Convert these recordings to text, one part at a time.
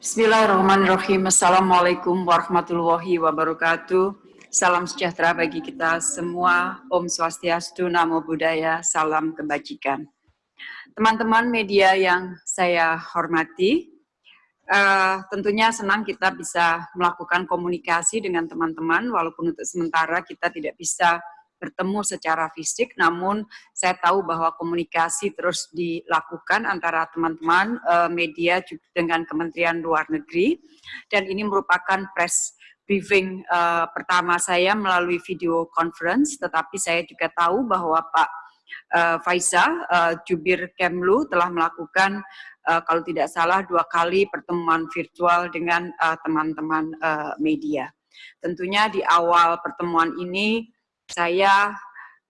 Bismillahirrahmanirrahim. Assalamualaikum warahmatullahi wabarakatuh. Salam sejahtera bagi kita semua. Om Swastiastu, Namo Buddhaya, salam kebajikan. Teman-teman media yang saya hormati, uh, tentunya senang kita bisa melakukan komunikasi dengan teman-teman, walaupun untuk sementara kita tidak bisa bertemu secara fisik, namun saya tahu bahwa komunikasi terus dilakukan antara teman-teman uh, media dengan Kementerian Luar Negeri, dan ini merupakan press briefing uh, pertama saya melalui video conference, tetapi saya juga tahu bahwa Pak uh, Faiza, uh, Jubir Kemlu telah melakukan kalau tidak salah dua kali pertemuan virtual dengan teman-teman media. Tentunya di awal pertemuan ini saya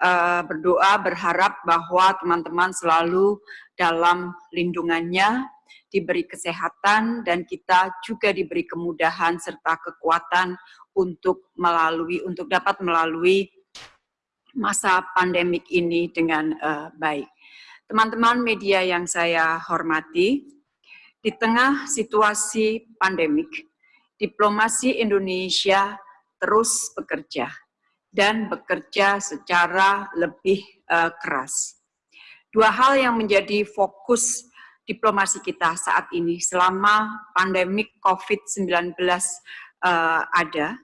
uh, berdoa berharap bahwa teman-teman selalu dalam lindungannya, diberi kesehatan, dan kita juga diberi kemudahan serta kekuatan untuk melalui untuk dapat melalui masa pandemik ini dengan uh, baik. Teman-teman media yang saya hormati, di tengah situasi pandemik, diplomasi Indonesia terus bekerja dan bekerja secara lebih uh, keras. Dua hal yang menjadi fokus diplomasi kita saat ini selama pandemik COVID-19 uh, eh, ada,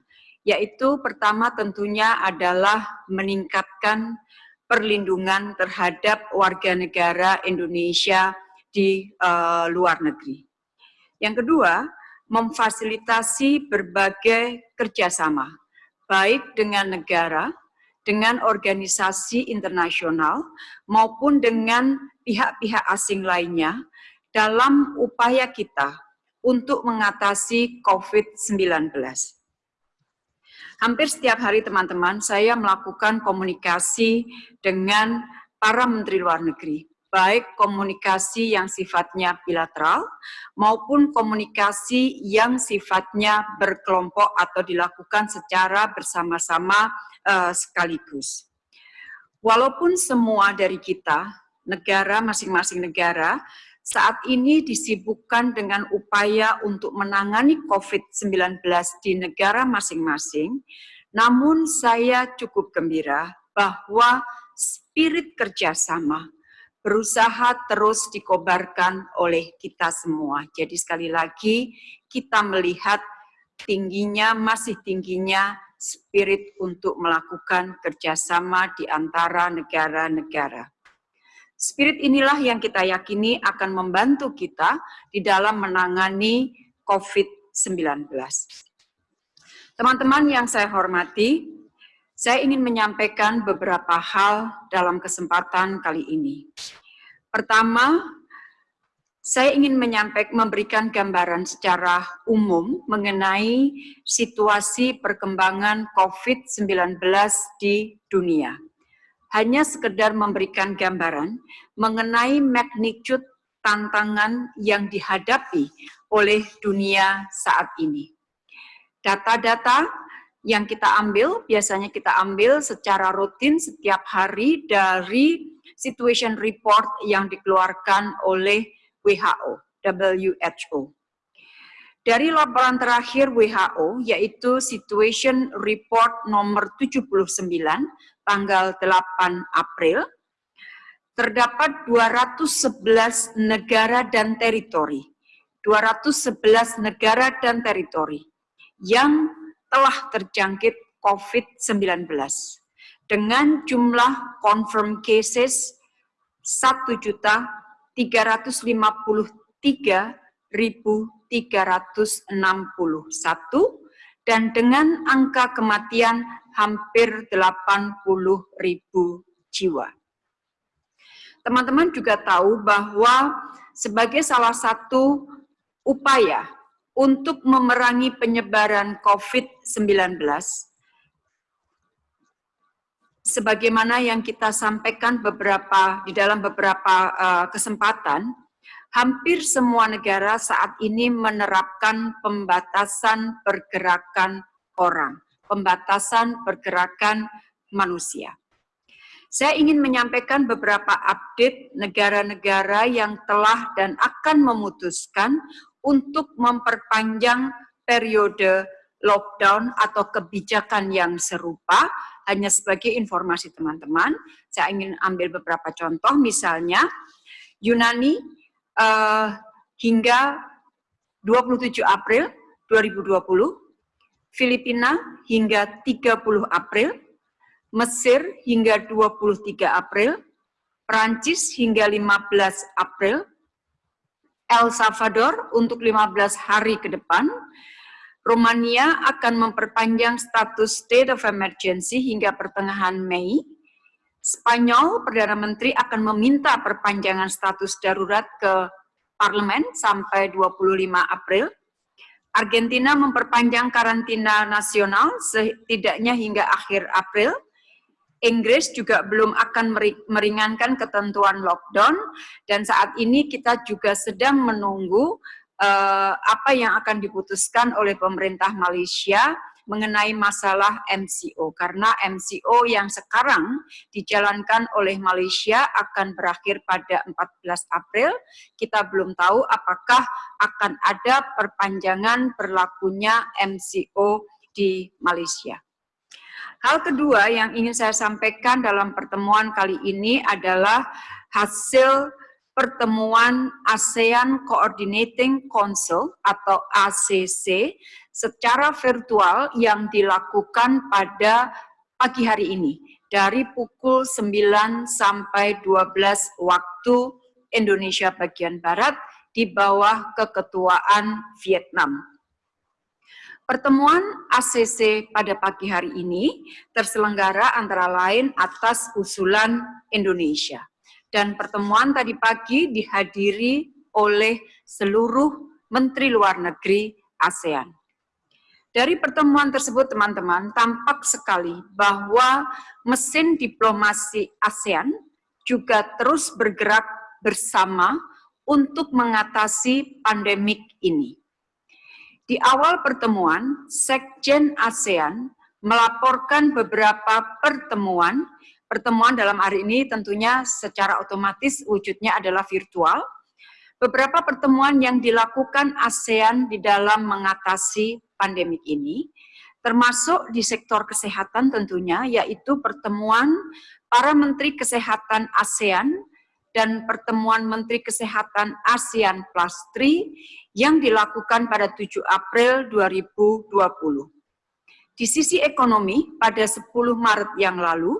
yaitu pertama tentunya adalah meningkatkan perlindungan terhadap warga negara Indonesia di uh, luar negeri. Yang kedua, memfasilitasi berbagai kerjasama baik dengan negara, dengan organisasi internasional, maupun dengan pihak-pihak asing lainnya dalam upaya kita untuk mengatasi COVID-19. Hampir setiap hari teman-teman saya melakukan komunikasi dengan para menteri luar negeri, baik komunikasi yang sifatnya bilateral maupun komunikasi yang sifatnya berkelompok atau dilakukan secara bersama-sama uh, sekaligus. Walaupun semua dari kita, negara masing-masing negara, saat ini disibukkan dengan upaya untuk menangani COVID-19 di negara masing-masing, namun saya cukup gembira bahwa spirit kerjasama berusaha terus dikobarkan oleh kita semua. Jadi sekali lagi kita melihat tingginya, masih tingginya spirit untuk melakukan kerjasama di antara negara-negara. Spirit inilah yang kita yakini akan membantu kita di dalam menangani COVID-19. Teman-teman yang saya hormati, saya ingin menyampaikan beberapa hal dalam kesempatan kali ini. Pertama, saya ingin menyampaikan memberikan gambaran secara umum mengenai situasi perkembangan COVID-19 di dunia. Hanya sekedar memberikan gambaran mengenai magnitude tantangan yang dihadapi oleh dunia saat ini. Data-data yang kita ambil, biasanya kita ambil secara rutin setiap hari dari situation report yang dikeluarkan oleh WHO, WHO. Dari laporan terakhir WHO, yaitu Situation Report nomor 79, tanggal 8 April, terdapat 211 negara dan teritori, 211 negara dan teritori yang telah terjangkit COVID-19 dengan jumlah confirm cases 1.353.361 dan dengan angka kematian hampir 80.000 jiwa. Teman-teman juga tahu bahwa sebagai salah satu upaya untuk memerangi penyebaran COVID-19, sebagaimana yang kita sampaikan beberapa di dalam beberapa uh, kesempatan, hampir semua negara saat ini menerapkan pembatasan pergerakan orang, pembatasan pergerakan manusia. Saya ingin menyampaikan beberapa update negara-negara yang telah dan akan memutuskan untuk memperpanjang periode lockdown atau kebijakan yang serupa, hanya sebagai informasi teman-teman, saya ingin ambil beberapa contoh, misalnya Yunani uh, hingga 27 April 2020, Filipina hingga 30 April, Mesir hingga 23 April, Prancis hingga 15 April, El Salvador untuk 15 hari ke depan, Romania akan memperpanjang status state of emergency hingga pertengahan Mei. Spanyol, Perdana Menteri akan meminta perpanjangan status darurat ke parlemen sampai 25 April. Argentina memperpanjang karantina nasional setidaknya hingga akhir April. Inggris juga belum akan meringankan ketentuan lockdown dan saat ini kita juga sedang menunggu uh, apa yang akan diputuskan oleh pemerintah Malaysia mengenai masalah MCO karena MCO yang sekarang dijalankan oleh Malaysia akan berakhir pada 14 April. Kita belum tahu apakah akan ada perpanjangan berlakunya MCO di Malaysia. Hal kedua yang ingin saya sampaikan dalam pertemuan kali ini adalah hasil pertemuan ASEAN Coordinating Council atau ACC secara virtual yang dilakukan pada pagi hari ini dari pukul 9 sampai 12 waktu Indonesia bagian Barat di bawah keketuaan Vietnam. Pertemuan ACC pada pagi hari ini terselenggara antara lain atas usulan Indonesia dan pertemuan tadi pagi dihadiri oleh seluruh Menteri Luar Negeri ASEAN. Dari pertemuan tersebut, teman-teman, tampak sekali bahwa mesin diplomasi ASEAN juga terus bergerak bersama untuk mengatasi pandemik ini. Di awal pertemuan, Sekjen ASEAN melaporkan beberapa pertemuan pertemuan dalam hari ini tentunya secara otomatis wujudnya adalah virtual. Beberapa pertemuan yang dilakukan ASEAN di dalam mengatasi pandemik ini, termasuk di sektor kesehatan tentunya, yaitu pertemuan para Menteri Kesehatan ASEAN dan pertemuan Menteri Kesehatan ASEAN Plus 3 yang dilakukan pada 7 April 2020. Di sisi ekonomi, pada 10 Maret yang lalu,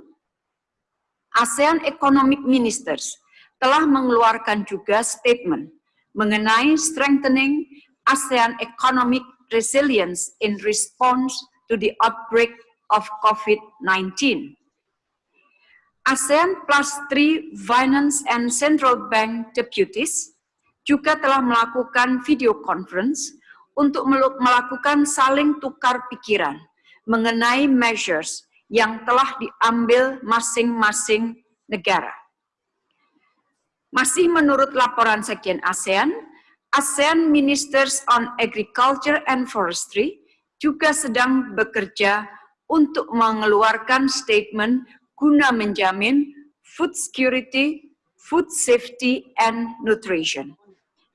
ASEAN Economic Ministers telah mengeluarkan juga statement mengenai strengthening ASEAN economic resilience in response to the outbreak of COVID-19. ASEAN Plus 3 Finance and Central Bank Deputies juga telah melakukan video conference untuk melakukan saling tukar pikiran mengenai measures yang telah diambil masing-masing negara. Masih menurut laporan Sekjen ASEAN, ASEAN Ministers on Agriculture and Forestry juga sedang bekerja untuk mengeluarkan statement guna menjamin food security, food safety, and nutrition.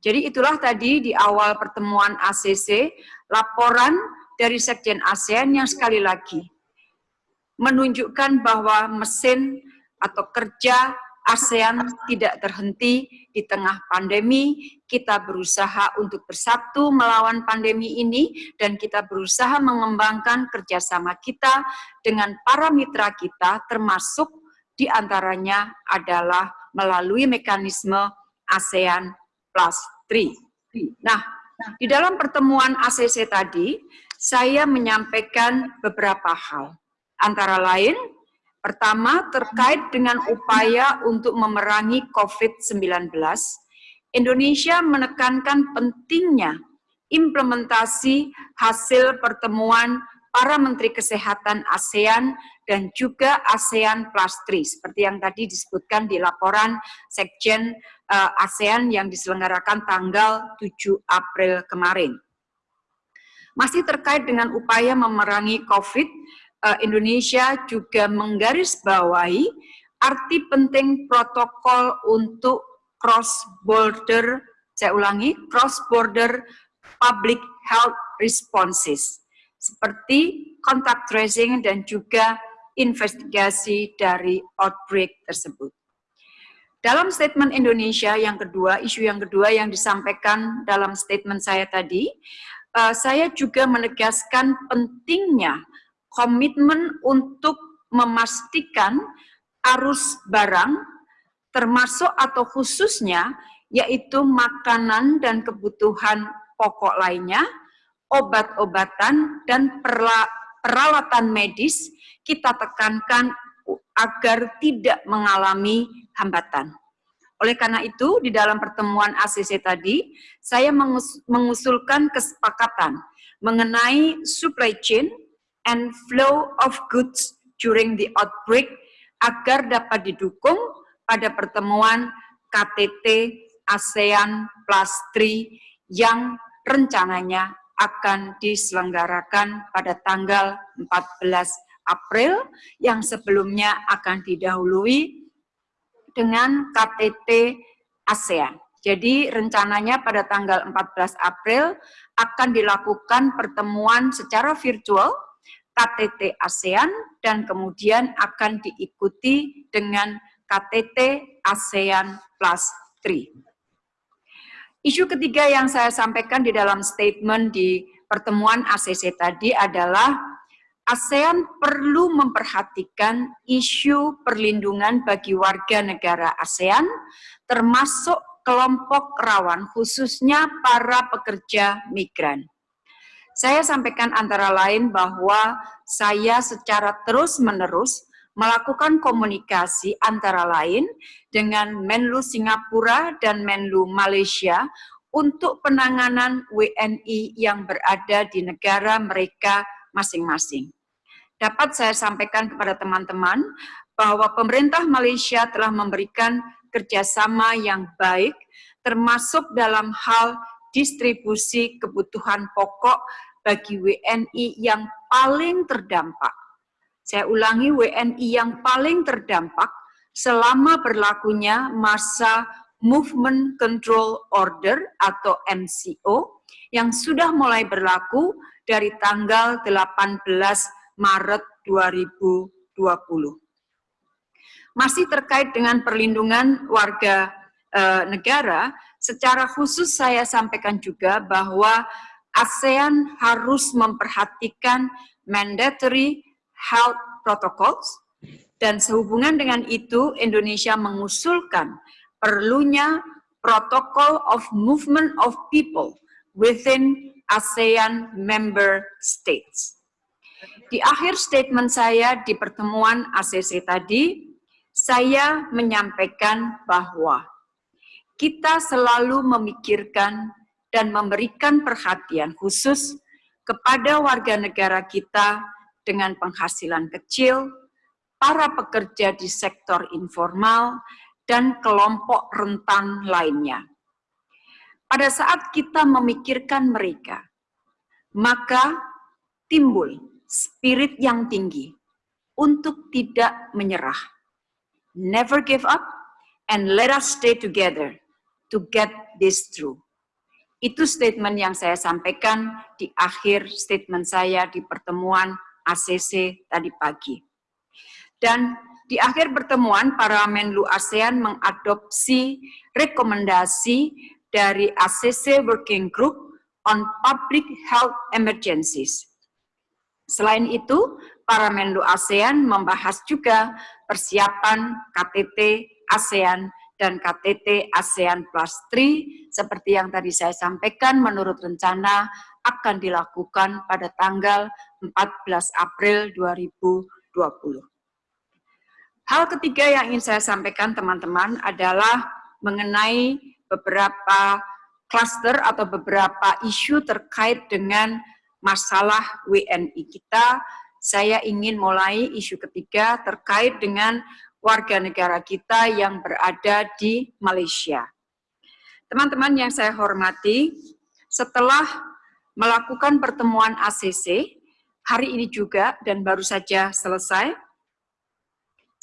Jadi itulah tadi di awal pertemuan ACC, laporan dari Sekjen ASEAN yang sekali lagi menunjukkan bahwa mesin atau kerja ASEAN tidak terhenti di tengah pandemi. Kita berusaha untuk bersatu melawan pandemi ini dan kita berusaha mengembangkan kerjasama kita dengan para mitra kita termasuk di antaranya adalah melalui mekanisme ASEAN Plus 3. Nah, di dalam pertemuan ACC tadi, saya menyampaikan beberapa hal. Antara lain, pertama terkait dengan upaya untuk memerangi COVID-19, Indonesia menekankan pentingnya implementasi hasil pertemuan para Menteri Kesehatan ASEAN dan juga ASEAN Plus 3, seperti yang tadi disebutkan di laporan Sekjen uh, ASEAN yang diselenggarakan tanggal 7 April kemarin. Masih terkait dengan upaya memerangi COVID, Indonesia juga menggarisbawahi arti penting protokol untuk cross border, saya ulangi, cross border public health responses, seperti contact tracing dan juga investigasi dari outbreak tersebut. Dalam statement Indonesia yang kedua, isu yang kedua yang disampaikan dalam statement saya tadi, uh, saya juga menegaskan pentingnya komitmen untuk memastikan arus barang termasuk atau khususnya yaitu makanan dan kebutuhan pokok lainnya, obat-obatan dan peralatan medis kita tekankan agar tidak mengalami hambatan. Oleh karena itu, di dalam pertemuan ACC tadi, saya mengusulkan kesepakatan mengenai supply chain and flow of goods during the outbreak agar dapat didukung pada pertemuan KTT ASEAN Plus 3 yang rencananya akan diselenggarakan pada tanggal 14 April yang sebelumnya akan didahului dengan KTT ASEAN. Jadi rencananya pada tanggal 14 April akan dilakukan pertemuan secara virtual KTT ASEAN dan kemudian akan diikuti dengan KTT ASEAN Plus 3. Isu ketiga yang saya sampaikan di dalam statement di pertemuan ACC tadi adalah ASEAN perlu memperhatikan isu perlindungan bagi warga negara ASEAN, termasuk kelompok rawan, khususnya para pekerja migran. Saya sampaikan antara lain bahwa saya secara terus-menerus melakukan komunikasi antara lain dengan Menlu Singapura dan Menlu Malaysia untuk penanganan WNI yang berada di negara mereka masing-masing. Dapat saya sampaikan kepada teman-teman bahwa pemerintah Malaysia telah memberikan kerjasama yang baik, termasuk dalam hal distribusi kebutuhan pokok bagi WNI yang paling terdampak. Saya ulangi, WNI yang paling terdampak selama berlakunya masa Movement Control Order atau MCO yang sudah mulai berlaku dari tanggal 18 Maret 2020. Masih terkait dengan perlindungan warga e, negara, secara khusus saya sampaikan juga bahwa ASEAN harus memperhatikan mandatory health protocols dan sehubungan dengan itu Indonesia mengusulkan perlunya protokol of movement of people within ASEAN member states. Di akhir statement saya di pertemuan ACC tadi, saya menyampaikan bahwa kita selalu memikirkan dan memberikan perhatian khusus kepada warga negara kita dengan penghasilan kecil, para pekerja di sektor informal, dan kelompok rentan lainnya. Pada saat kita memikirkan mereka, maka timbul spirit yang tinggi untuk tidak menyerah. Never give up and let us stay together to get this through. Itu statement yang saya sampaikan di akhir statement saya di pertemuan ACC tadi pagi. Dan di akhir pertemuan, para Menlu ASEAN mengadopsi rekomendasi dari ACC Working Group on Public Health Emergencies. Selain itu, para Menlu ASEAN membahas juga persiapan KTT ASEAN dan KTT ASEAN Plus 3 seperti yang tadi saya sampaikan menurut rencana akan dilakukan pada tanggal 14 April 2020. Hal ketiga yang ingin saya sampaikan teman-teman adalah mengenai beberapa kluster atau beberapa isu terkait dengan masalah WNI kita. Saya ingin mulai isu ketiga terkait dengan warga negara kita yang berada di Malaysia. Teman-teman yang saya hormati, setelah melakukan pertemuan ACC, hari ini juga dan baru saja selesai,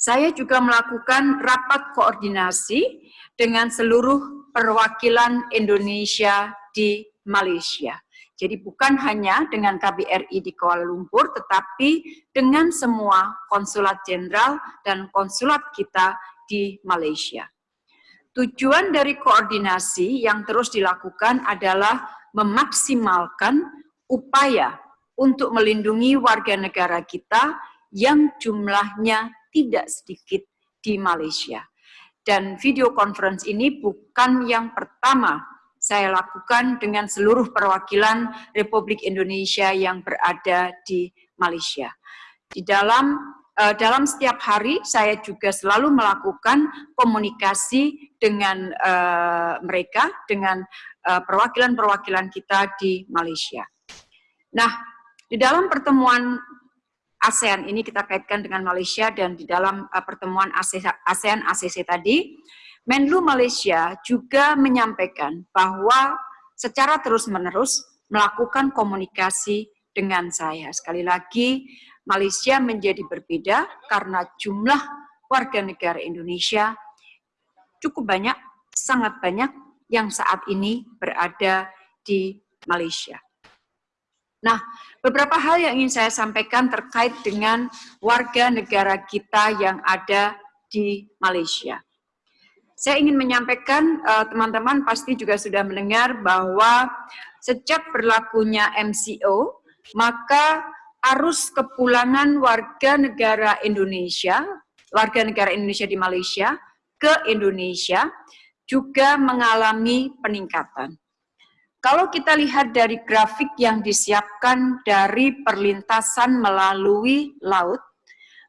saya juga melakukan rapat koordinasi dengan seluruh perwakilan Indonesia di Malaysia. Jadi bukan hanya dengan KBRI di Kuala Lumpur, tetapi dengan semua konsulat jenderal dan konsulat kita di Malaysia. Tujuan dari koordinasi yang terus dilakukan adalah memaksimalkan upaya untuk melindungi warga negara kita yang jumlahnya tidak sedikit di Malaysia. Dan video conference ini bukan yang pertama saya lakukan dengan seluruh perwakilan Republik Indonesia yang berada di Malaysia. Di dalam uh, dalam setiap hari saya juga selalu melakukan komunikasi dengan uh, mereka, dengan eh, perwakilan-perwakilan kita di Malaysia. Nah, di dalam pertemuan ASEAN ini kita kaitkan dengan Malaysia dan di dalam pertemuan ASEAN ACC tadi, Menlu Malaysia juga menyampaikan bahwa secara terus-menerus melakukan komunikasi dengan saya. Sekali lagi, Malaysia menjadi berbeda karena jumlah warga negara Indonesia cukup banyak, sangat banyak yang saat ini berada di Malaysia. Nah, beberapa hal yang ingin saya sampaikan terkait dengan warga negara kita yang ada di Malaysia. Saya ingin menyampaikan, eh, teman-teman uh, pasti juga sudah mendengar bahwa sejak berlakunya MCO, maka arus kepulangan warga negara Indonesia, warga negara Indonesia di Malaysia, ke Indonesia, juga mengalami peningkatan. Kalau kita lihat dari grafik yang disiapkan dari perlintasan melalui laut,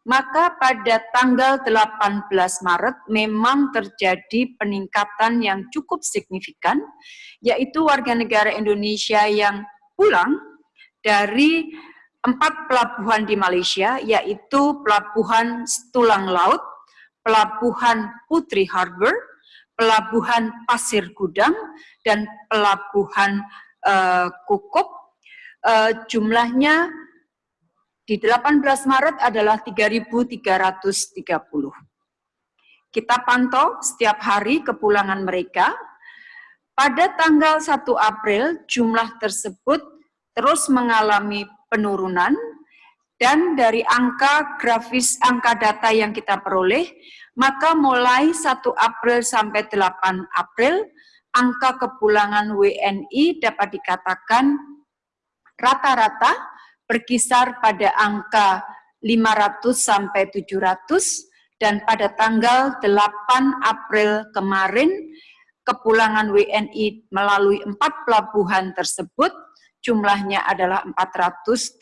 maka pada tanggal 18 Maret memang terjadi peningkatan yang cukup signifikan, yaitu warga negara Indonesia yang pulang dari empat pelabuhan di Malaysia, yaitu Pelabuhan Tulang Laut, Pelabuhan Putri Harbor, Pelabuhan Pasir Gudang, dan Pelabuhan uh, Kukup. Uh, jumlahnya di 18 Maret adalah 3.330. Kita pantau setiap hari kepulangan mereka. Pada tanggal 1 April, jumlah tersebut terus mengalami penurunan dan dari angka grafis angka data yang kita peroleh, maka mulai 1 April sampai 8 April, angka kepulangan WNI dapat dikatakan rata-rata berkisar pada angka 500 sampai 700 dan pada tanggal 8 April kemarin kepulangan WNI melalui empat pelabuhan tersebut jumlahnya adalah 489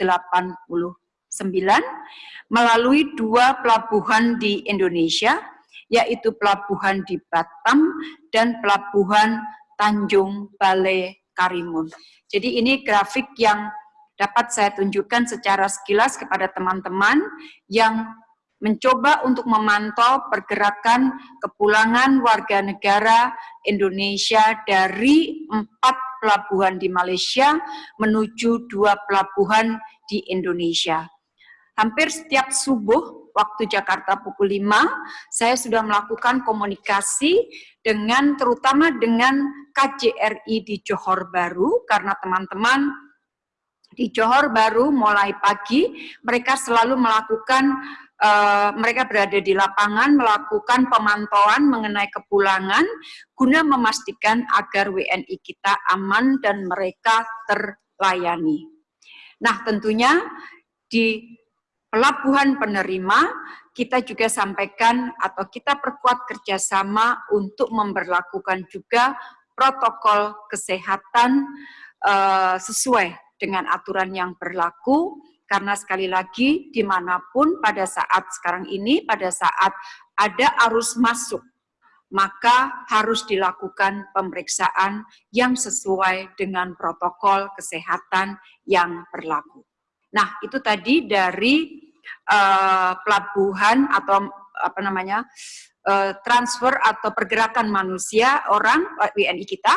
melalui dua pelabuhan di Indonesia yaitu pelabuhan di Batam dan pelabuhan Tanjung Balai Karimun. Jadi ini grafik yang dapat saya tunjukkan secara sekilas kepada teman-teman yang mencoba untuk memantau pergerakan kepulangan warga negara Indonesia dari empat pelabuhan di Malaysia menuju dua pelabuhan di Indonesia. Hampir setiap subuh waktu Jakarta pukul 5, saya sudah melakukan komunikasi dengan terutama dengan KJRI di Johor Baru karena teman-teman di Johor baru mulai pagi mereka selalu melakukan uh, mereka berada di lapangan melakukan pemantauan mengenai kepulangan guna memastikan agar WNI kita aman dan mereka terlayani. Nah, tentunya di pelabuhan penerima kita juga sampaikan atau kita perkuat kerjasama untuk memperlakukan juga protokol kesehatan uh, sesuai dengan aturan yang berlaku, karena sekali lagi di mana pun pada saat sekarang ini, pada saat ada arus masuk, maka harus dilakukan pemeriksaan yang sesuai dengan protokol kesehatan yang berlaku. Nah, itu tadi dari uh, pelabuhan atau apa namanya uh, transfer atau pergerakan manusia orang WNI kita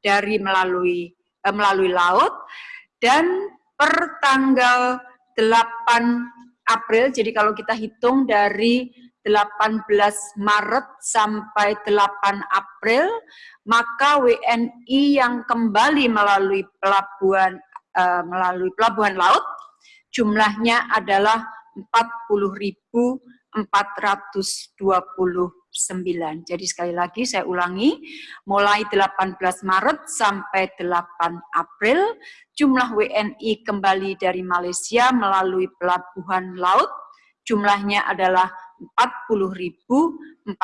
dari melalui uh, melalui laut dan per tanggal 8 April, jadi kalau kita hitung dari 18 Maret sampai 8 April, maka WNI yang kembali melalui pelabuhan uh, melalui pelabuhan laut jumlahnya adalah 40.429. Jadi sekali lagi saya ulangi, mulai 18 Maret sampai 8 April, jumlah WNI kembali dari Malaysia melalui pelabuhan laut jumlahnya adalah 40.429.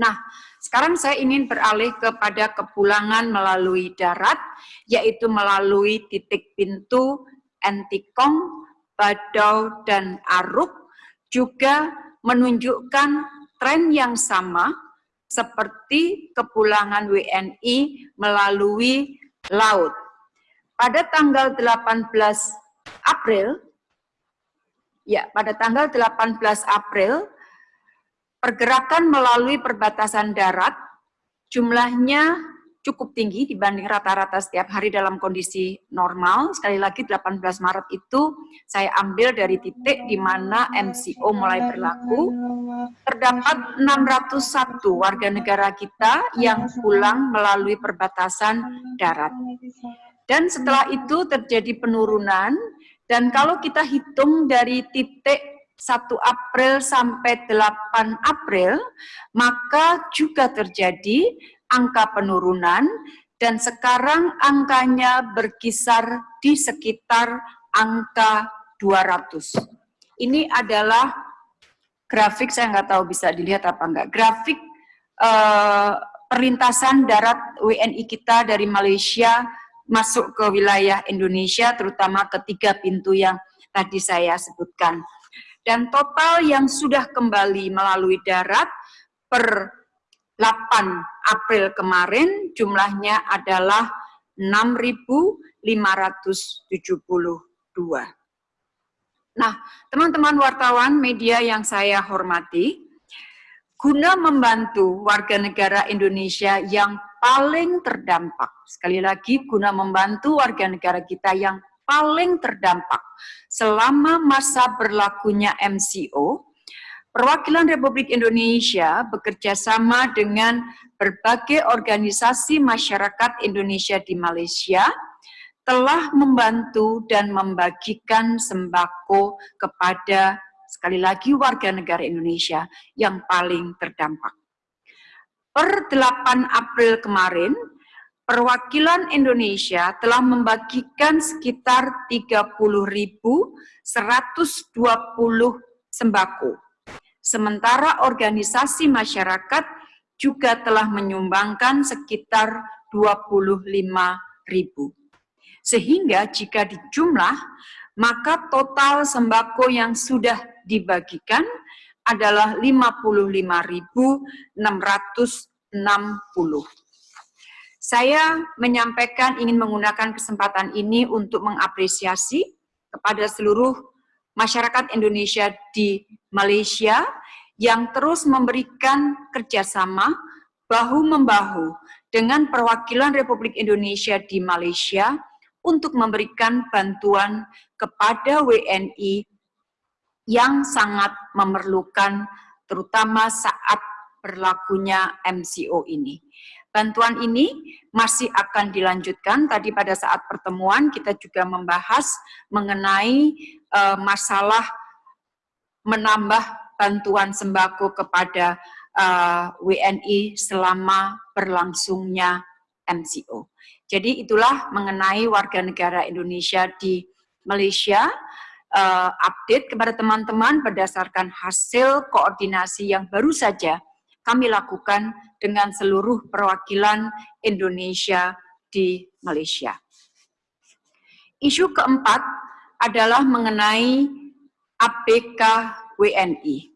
Nah, sekarang saya ingin beralih kepada kepulangan melalui darat, yaitu melalui titik pintu Entikong, Badau, dan Aruk, juga menunjukkan tren yang sama seperti kepulangan WNI melalui laut. Pada tanggal 18 April, ya pada tanggal 18 April, pergerakan melalui perbatasan darat jumlahnya cukup tinggi dibanding rata-rata setiap hari dalam kondisi normal. Sekali lagi 18 Maret itu saya ambil dari titik di mana MCO mulai berlaku. Terdapat 601 warga negara kita yang pulang melalui perbatasan darat. Dan setelah itu terjadi penurunan dan kalau kita hitung dari titik 1 April sampai 8 April, maka juga terjadi angka penurunan dan sekarang angkanya berkisar di sekitar angka 200. Ini adalah grafik, saya nggak tahu bisa dilihat apa enggak, grafik eh, perlintasan darat WNI kita dari Malaysia masuk ke wilayah Indonesia, terutama ketiga pintu yang tadi saya sebutkan dan total yang sudah kembali melalui darat per 8 April kemarin jumlahnya adalah 6.572. Nah, teman-teman wartawan media yang saya hormati, guna membantu warga negara Indonesia yang paling terdampak, sekali lagi guna membantu warga negara kita yang paling terdampak selama masa berlakunya MCO, Perwakilan Republik Indonesia bekerja sama dengan berbagai organisasi masyarakat Indonesia di Malaysia telah membantu dan membagikan sembako kepada sekali lagi warga negara Indonesia yang paling terdampak. Per 8 April kemarin, perwakilan Indonesia telah membagikan sekitar 30.120 sembako. Sementara organisasi masyarakat juga telah menyumbangkan sekitar 25.000. Sehingga jika dijumlah, maka total sembako yang sudah dibagikan adalah 55.660. Saya menyampaikan ingin menggunakan kesempatan ini untuk mengapresiasi kepada seluruh masyarakat Indonesia di Malaysia yang terus memberikan kerjasama bahu-membahu dengan perwakilan Republik Indonesia di Malaysia untuk memberikan bantuan kepada WNI yang sangat memerlukan terutama saat berlakunya MCO ini. Bantuan ini masih akan dilanjutkan. Tadi pada saat pertemuan kita juga membahas mengenai uh, masalah menambah bantuan sembako kepada uh, eh, WNI selama berlangsungnya MCO. Jadi itulah mengenai warga negara Indonesia di Malaysia, uh, update kepada teman-teman berdasarkan hasil koordinasi yang baru saja kami lakukan dengan seluruh perwakilan Indonesia di Malaysia. Isu keempat adalah mengenai APK WNI.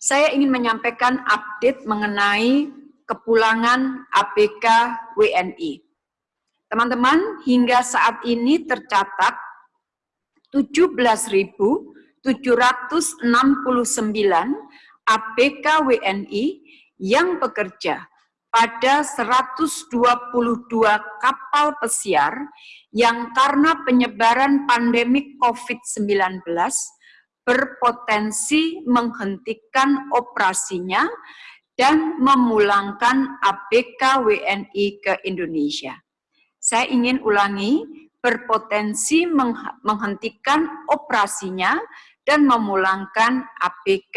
Saya ingin menyampaikan update mengenai kepulangan APK WNI. Teman-teman, hingga saat ini tercatat 17.000 769 APK WNI yang bekerja pada 122 kapal pesiar yang karena penyebaran pandemi COVID-19 berpotensi menghentikan operasinya dan memulangkan ABK WNI ke Indonesia. Saya ingin ulangi, berpotensi menghentikan operasinya dan memulangkan ABK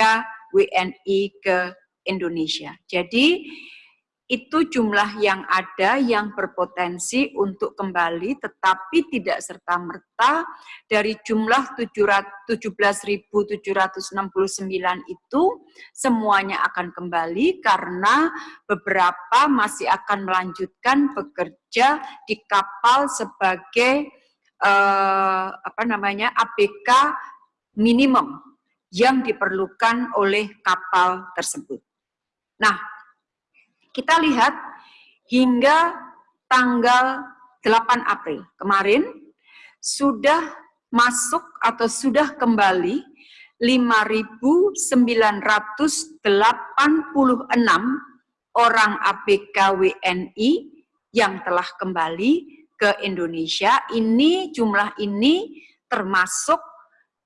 WNI ke Indonesia. Jadi itu jumlah yang ada yang berpotensi untuk kembali, tetapi tidak serta-merta dari jumlah 17.769 itu semuanya akan kembali karena beberapa masih akan melanjutkan bekerja di kapal sebagai eh, apa namanya ABK minimum yang diperlukan oleh kapal tersebut. Nah, kita lihat hingga tanggal 8 April kemarin sudah masuk atau sudah kembali 5.986 orang ABK WNI yang telah kembali ke Indonesia. Ini jumlah ini termasuk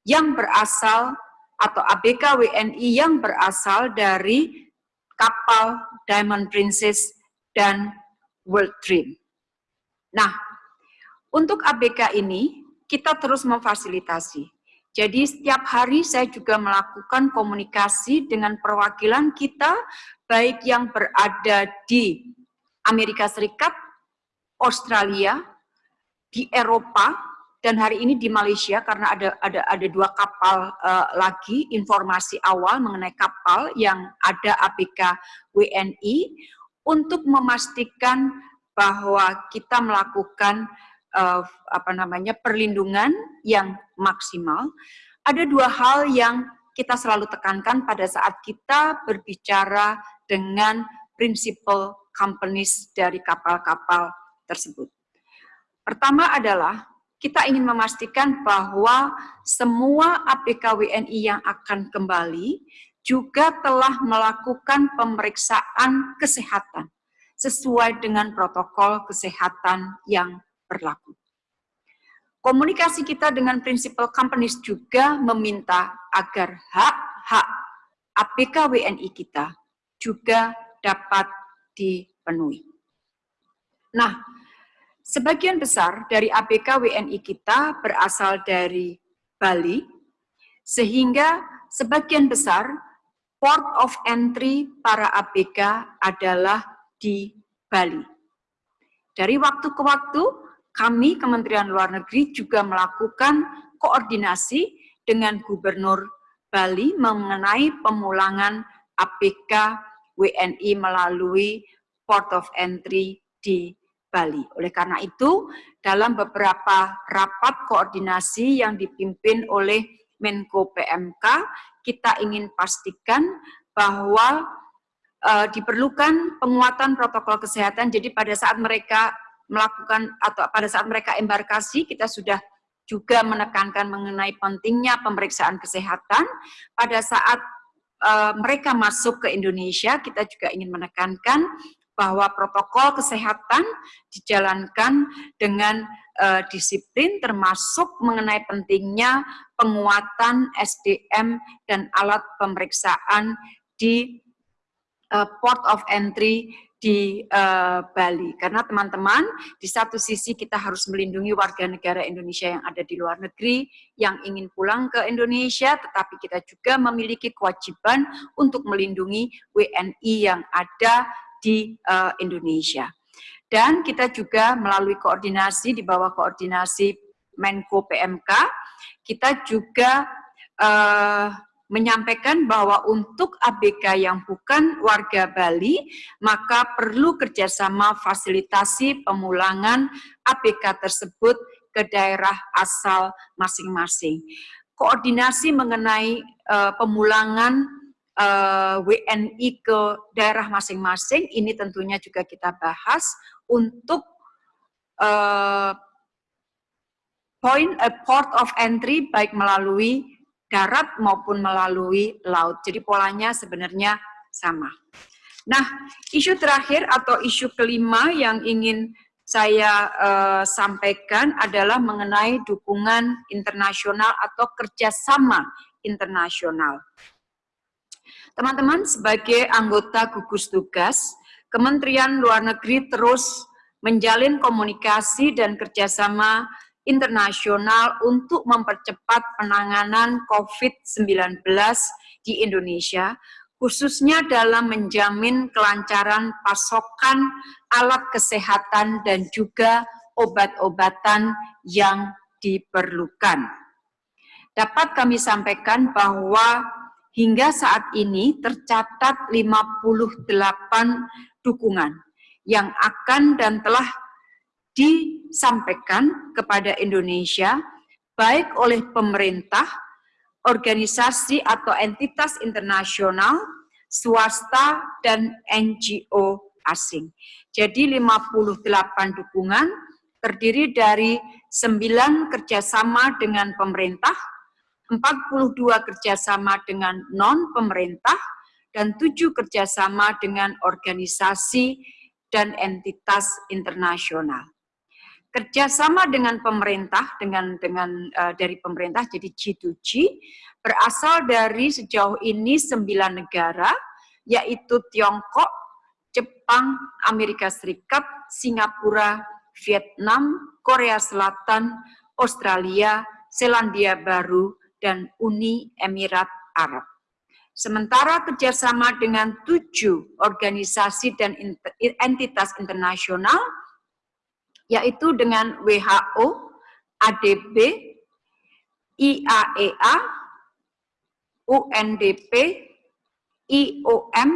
yang berasal atau ABK WNI yang berasal dari kapal Diamond Princess dan World Dream. Nah, untuk ABK ini kita terus memfasilitasi. Jadi setiap hari saya juga melakukan komunikasi dengan perwakilan kita, baik yang berada di Amerika Serikat, Australia, di Eropa, dan hari ini di Malaysia karena ada ada ada dua kapal uh, lagi informasi awal mengenai kapal yang ada ABK WNI untuk memastikan bahwa kita melakukan uh, apa namanya perlindungan yang maksimal. Ada dua hal yang kita selalu tekankan pada saat kita berbicara dengan prinsipal companies dari kapal-kapal tersebut. Pertama adalah kita ingin memastikan bahwa semua APK WNI yang akan kembali juga telah melakukan pemeriksaan kesehatan sesuai dengan protokol kesehatan yang berlaku. Komunikasi kita dengan prinsipal companies juga meminta agar hak-hak APK WNI kita juga dapat dipenuhi. Nah, Sebagian besar dari ABK WNI kita berasal dari Bali, sehingga sebagian besar port of entry para ABK adalah di Bali. Dari waktu ke waktu, kami Kementerian Luar Negeri juga melakukan koordinasi dengan Gubernur Bali mengenai pemulangan ABK WNI melalui port of entry di Bali. Oleh karena itu, dalam beberapa rapat koordinasi yang dipimpin oleh Menko PMK, kita ingin pastikan bahwa e, diperlukan penguatan protokol kesehatan. Jadi pada saat mereka melakukan atau pada saat mereka embarkasi, kita sudah juga menekankan mengenai pentingnya pemeriksaan kesehatan. Pada saat e, mereka masuk ke Indonesia, kita juga ingin menekankan bahwa protokol kesehatan dijalankan dengan uh, disiplin termasuk mengenai pentingnya penguatan SDM dan alat pemeriksaan di uh, port of entry di uh, Bali. Karena teman-teman, di satu sisi kita harus melindungi warga negara Indonesia yang ada di luar negeri, yang ingin pulang ke Indonesia, tetapi kita juga memiliki kewajiban untuk melindungi WNI yang ada di uh, Indonesia. Dan kita juga melalui koordinasi di bawah koordinasi Menko PMK, kita juga uh, menyampaikan bahwa untuk ABK yang bukan warga Bali, maka perlu kerjasama fasilitasi pemulangan ABK tersebut ke daerah asal masing-masing. Koordinasi mengenai uh, pemulangan eh, WNI ke daerah masing-masing, ini tentunya juga kita bahas untuk uh, point a port of entry baik melalui darat maupun melalui laut. Jadi polanya sebenarnya sama. Nah, isu terakhir atau isu kelima yang ingin saya uh, sampaikan adalah mengenai dukungan internasional atau kerjasama internasional. Teman-teman, sebagai anggota gugus tugas, Kementerian Luar Negeri terus menjalin komunikasi dan kerjasama internasional untuk mempercepat penanganan COVID-19 di Indonesia, khususnya dalam menjamin kelancaran pasokan alat kesehatan dan juga obat-obatan yang diperlukan. Dapat kami sampaikan bahwa hingga saat ini tercatat 58 dukungan yang akan dan telah disampaikan kepada Indonesia baik oleh pemerintah organisasi atau entitas internasional, swasta, dan NGO asing. Jadi 58 dukungan terdiri dari 9 kerjasama dengan pemerintah, 42 kerjasama dengan non-pemerintah, dan 7 kerjasama dengan organisasi dan entitas internasional. Kerjasama dengan pemerintah dengan dengan uh, dari pemerintah jadi G2G berasal dari sejauh ini sembilan negara yaitu Tiongkok, Jepang, Amerika Serikat, Singapura, Vietnam, Korea Selatan, Australia, Selandia Baru, dan Uni Emirat Arab. Sementara kerjasama dengan tujuh organisasi dan entitas internasional yaitu dengan WHO, ADB, IAEA, UNDP, IOM,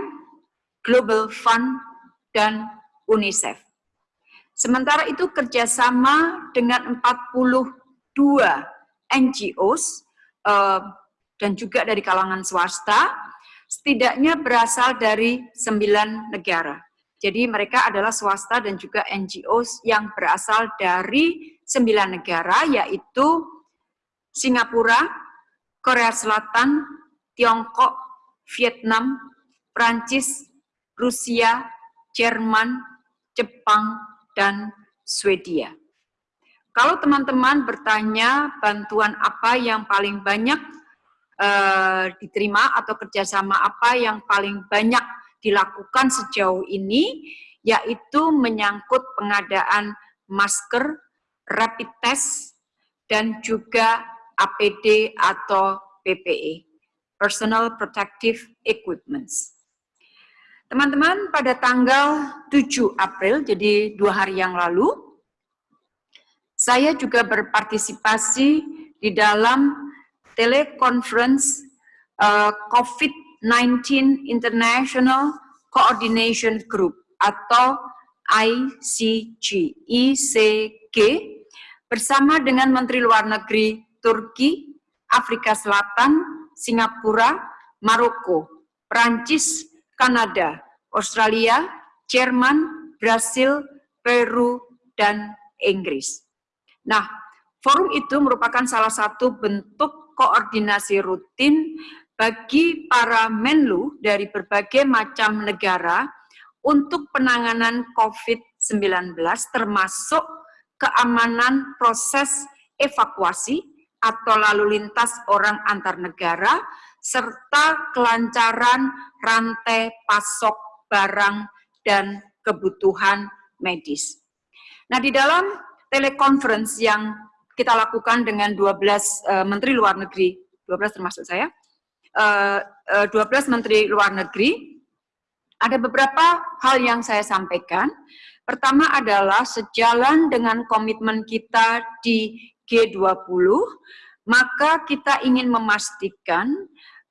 Global Fund, dan UNICEF. Sementara itu kerjasama dengan 42 NGOs dan juga dari kalangan swasta, setidaknya berasal dari sembilan negara. Jadi mereka adalah swasta dan juga NGO yang berasal dari sembilan negara, yaitu Singapura, Korea Selatan, Tiongkok, Vietnam, Prancis, Rusia, Jerman, Jepang, dan Swedia. Kalau teman-teman bertanya bantuan apa yang paling banyak uh, diterima atau kerjasama apa yang paling banyak dilakukan sejauh ini, yaitu menyangkut pengadaan masker, rapid test, dan juga APD atau PPE, Personal Protective Equipments. Teman-teman, pada tanggal 7 April, jadi dua hari yang lalu, saya juga berpartisipasi di dalam telekonferensi uh, COVID 19 International Coordination Group atau ICG, ICG bersama dengan Menteri Luar Negeri Turki, Afrika Selatan, Singapura, Maroko, Prancis, Kanada, Australia, Jerman, Brasil, Peru, dan Inggris. Nah, forum itu merupakan salah satu bentuk koordinasi rutin bagi para menlu dari berbagai macam negara untuk penanganan COVID-19 termasuk keamanan proses evakuasi atau lalu lintas orang antar negara serta kelancaran rantai pasok barang dan kebutuhan medis. Nah, di dalam telekonferensi yang kita lakukan dengan 12 uh, eh, Menteri Luar Negeri, 12 termasuk saya, 12 eh, eh, Menteri Luar Negeri, ada beberapa hal yang saya sampaikan. Pertama adalah sejalan dengan komitmen kita di G20, maka kita ingin memastikan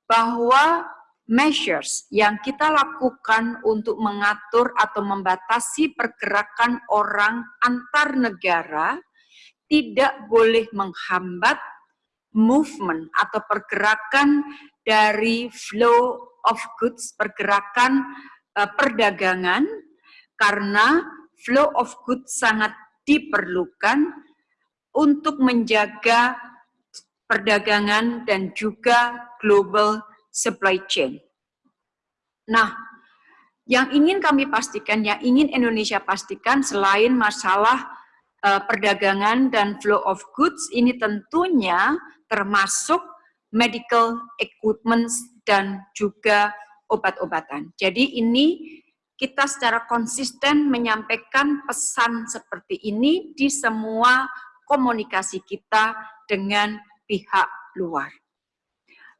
bahwa measures yang kita lakukan untuk mengatur atau membatasi pergerakan orang antar negara tidak boleh menghambat movement atau pergerakan dari flow of goods, pergerakan uh, perdagangan, karena flow of goods sangat diperlukan untuk menjaga perdagangan dan juga global supply chain. Nah, Yang ingin kami pastikan, yang ingin Indonesia pastikan selain masalah uh, perdagangan dan flow of goods, ini tentunya termasuk medical equipment dan juga obat-obatan. Jadi ini kita secara konsisten menyampaikan pesan seperti ini di semua komunikasi kita dengan pihak luar.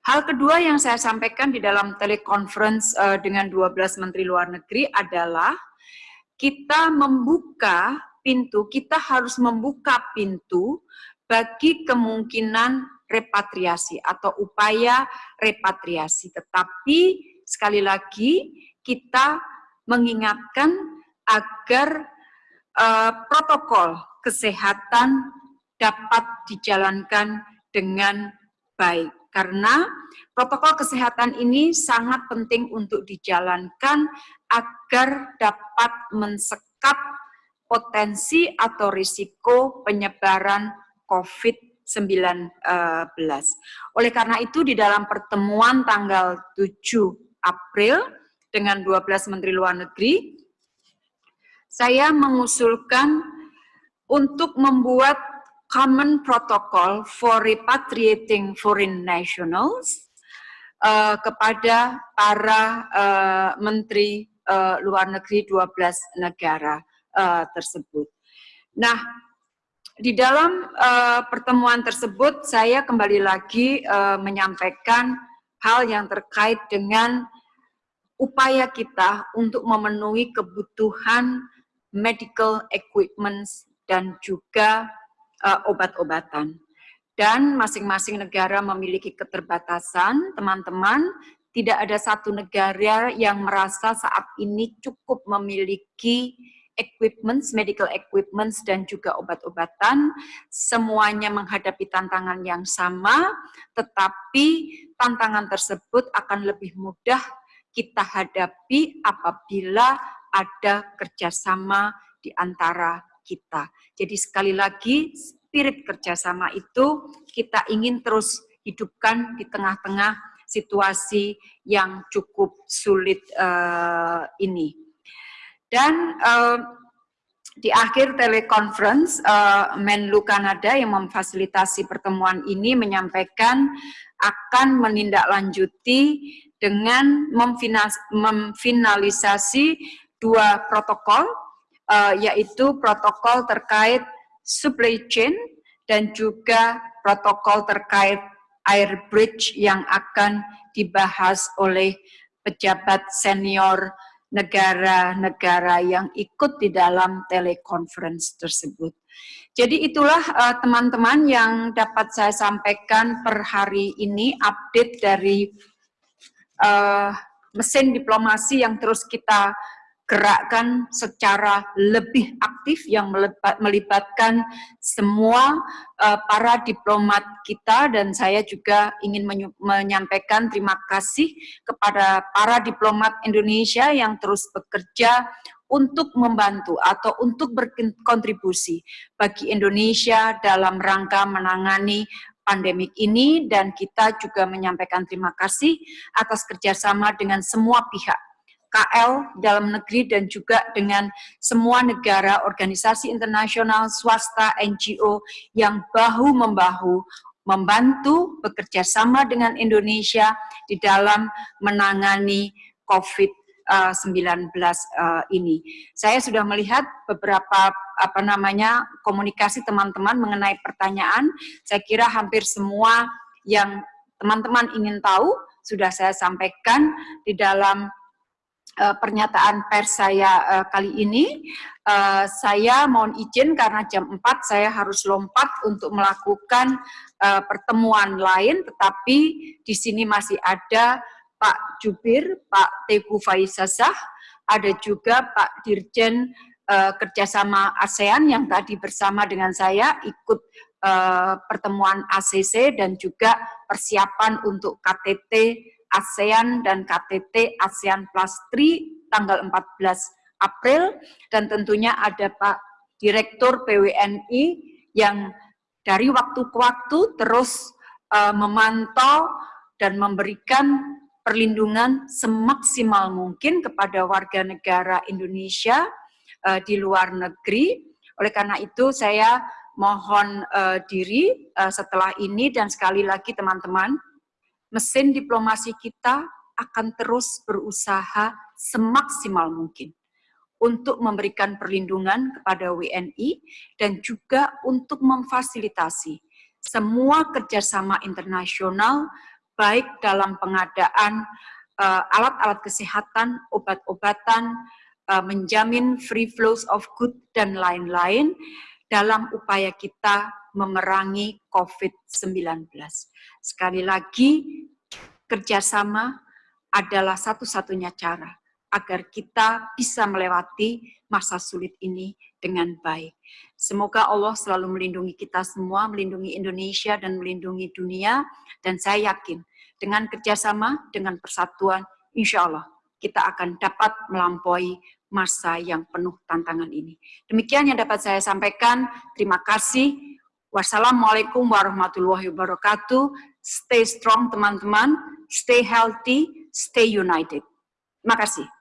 Hal kedua yang saya sampaikan di dalam telekonferensi uh, dengan 12 Menteri Luar Negeri adalah kita membuka pintu, kita harus membuka pintu bagi kemungkinan repatriasi atau upaya repatriasi. Tetapi sekali lagi kita mengingatkan agar uh, protokol kesehatan dapat dijalankan dengan baik karena protokol kesehatan ini sangat penting untuk dijalankan agar dapat mensekap potensi atau risiko penyebaran COVID-19. Oleh karena itu di dalam pertemuan tanggal 7 April dengan 12 Menteri Luar Negeri, saya mengusulkan untuk membuat common protocol for repatriating foreign nationals uh, kepada para uh, menteri uh, luar negeri 12 negara uh, tersebut. Nah, di dalam uh, pertemuan tersebut saya kembali lagi uh, menyampaikan hal yang terkait dengan upaya kita untuk memenuhi kebutuhan medical equipment dan juga uh, obat-obatan. Dan masing-masing negara memiliki keterbatasan, teman-teman, tidak ada satu negara yang merasa saat ini cukup memiliki equipment, medical equipment, dan juga obat-obatan. Semuanya menghadapi tantangan yang sama, tetapi tantangan tersebut akan lebih mudah kita hadapi apabila ada kerjasama di antara kita. Jadi sekali lagi, spirit kerjasama itu kita ingin terus hidupkan di tengah-tengah situasi yang cukup sulit uh, ini. Dan uh, di akhir telekonferensi, uh, Menlu Kanada yang memfasilitasi pertemuan ini menyampaikan akan menindaklanjuti dengan memfinalisasi dua protokol, uh, yaitu protokol terkait supply chain dan juga protokol terkait air bridge yang akan dibahas oleh pejabat senior negara-negara yang ikut di dalam telekonferensi tersebut. Jadi itulah eh, teman-teman uh, yang dapat saya sampaikan per hari ini update dari uh, mesin diplomasi yang terus kita gerakkan secara lebih aktif yang melibatkan semua uh, para diplomat kita. Dan saya juga ingin menyampaikan terima kasih kepada para diplomat Indonesia yang terus bekerja untuk membantu atau untuk berkontribusi bagi Indonesia dalam rangka menangani pandemik ini. Dan kita juga menyampaikan terima kasih atas kerjasama dengan semua pihak KL dalam negeri dan juga dengan semua negara, organisasi internasional, swasta, NGO yang bahu-membahu membantu bekerja sama dengan Indonesia di dalam menangani COVID-19 uh, ini. Saya sudah melihat beberapa apa namanya komunikasi teman-teman mengenai pertanyaan. Saya kira hampir semua yang teman-teman ingin tahu sudah saya sampaikan di dalam uh, pernyataan pers saya uh, kali ini. Uh, saya mohon izin karena jam 4 saya harus lompat untuk melakukan uh, pertemuan lain, tetapi di sini masih ada Pak Jubir, Pak Teguh Faisasah, ada juga Pak Dirjen uh, Kerjasama ASEAN yang tadi bersama dengan saya ikut uh, pertemuan ACC dan juga persiapan untuk KTT ASEAN dan KTT ASEAN Plus 3 tanggal 14 April dan tentunya ada Pak Direktur PWNI yang dari waktu ke waktu terus uh, memantau dan memberikan perlindungan semaksimal mungkin kepada warga negara Indonesia uh, di luar negeri. Oleh karena itu saya mohon uh, diri uh, setelah ini dan sekali lagi teman-teman, mesin diplomasi kita akan terus berusaha semaksimal mungkin untuk memberikan perlindungan kepada WNI dan juga untuk memfasilitasi semua kerjasama internasional baik dalam pengadaan uh, alat-alat uh, kesehatan, obat-obatan, uh, menjamin free flows of good dan lain-lain dalam upaya kita memerangi COVID-19. Sekali lagi, kerjasama adalah satu-satunya cara agar kita bisa melewati masa sulit ini dengan baik. Semoga Allah selalu melindungi kita semua, melindungi Indonesia dan melindungi dunia. Dan saya yakin dengan kerjasama, dengan persatuan, insya Allah kita akan dapat melampaui masa yang penuh tantangan ini. Demikian yang dapat saya sampaikan. Terima kasih. Wassalamualaikum warahmatullahi wabarakatuh. Stay strong teman-teman, stay healthy, stay united. Terima kasih.